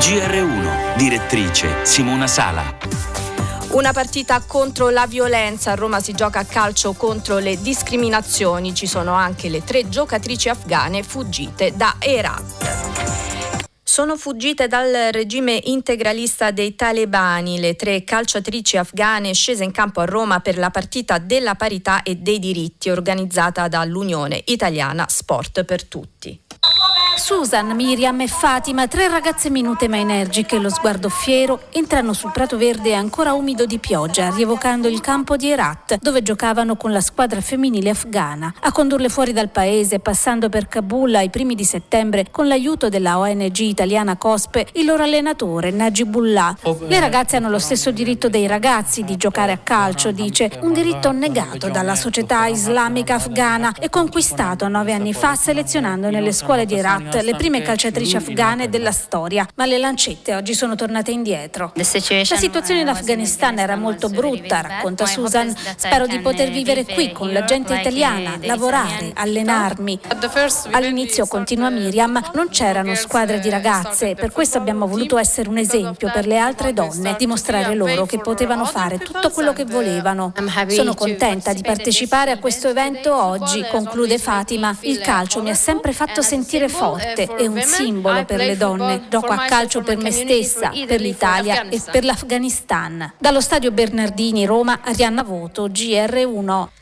GR1, direttrice Simona Sala. Una partita contro la violenza, a Roma si gioca a calcio contro le discriminazioni, ci sono anche le tre giocatrici afghane fuggite da Herat. Sono fuggite dal regime integralista dei talebani le tre calciatrici afghane scese in campo a Roma per la partita della parità e dei diritti organizzata dall'Unione Italiana Sport per Tutti. Susan, Miriam e Fatima, tre ragazze minute ma energiche, lo sguardo fiero, entrano sul prato verde ancora umido di pioggia, rievocando il campo di Herat, dove giocavano con la squadra femminile afghana. A condurle fuori dal paese, passando per Kabul ai primi di settembre, con l'aiuto della ONG italiana COSPE, il loro allenatore Najibullah. Le ragazze hanno lo stesso diritto dei ragazzi di giocare a calcio, dice, un diritto negato dalla società islamica afghana e conquistato nove anni fa selezionando nelle scuole di Herat le prime calciatrici afghane della storia, ma le lancette oggi sono tornate indietro. La situazione in Afghanistan era molto brutta, racconta Susan. Spero di poter vivere qui con la gente italiana, lavorare, allenarmi. All'inizio, continua Miriam, non c'erano squadre di ragazze, per questo abbiamo voluto essere un esempio per le altre donne, dimostrare loro che potevano fare tutto quello che volevano. Sono contenta di partecipare a questo evento oggi, conclude Fatima. Il calcio mi ha sempre fatto sentire forte forte e un simbolo per le donne. Gioco a calcio per me stessa, per l'Italia e per l'Afghanistan. Dallo stadio Bernardini Roma, Arianna Voto, GR1.